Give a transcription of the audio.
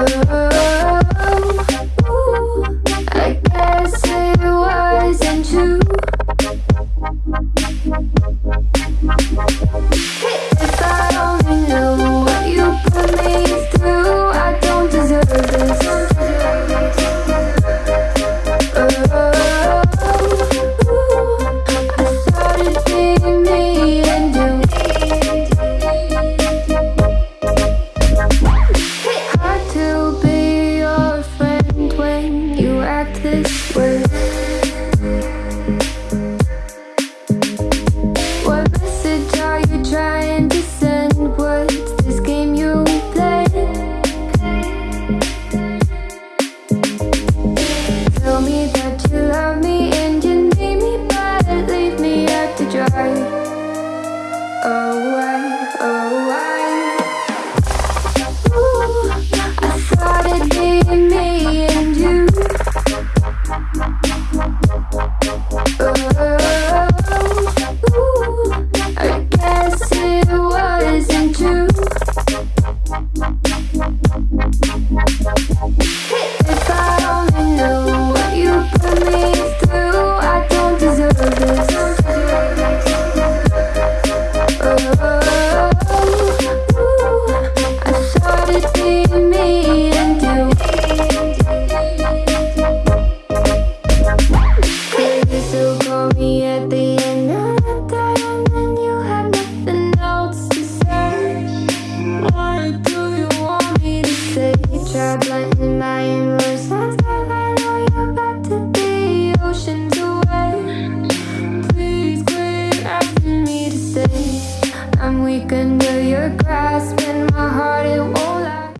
Oh. I'm a in my inwards That's I know you got to be ocean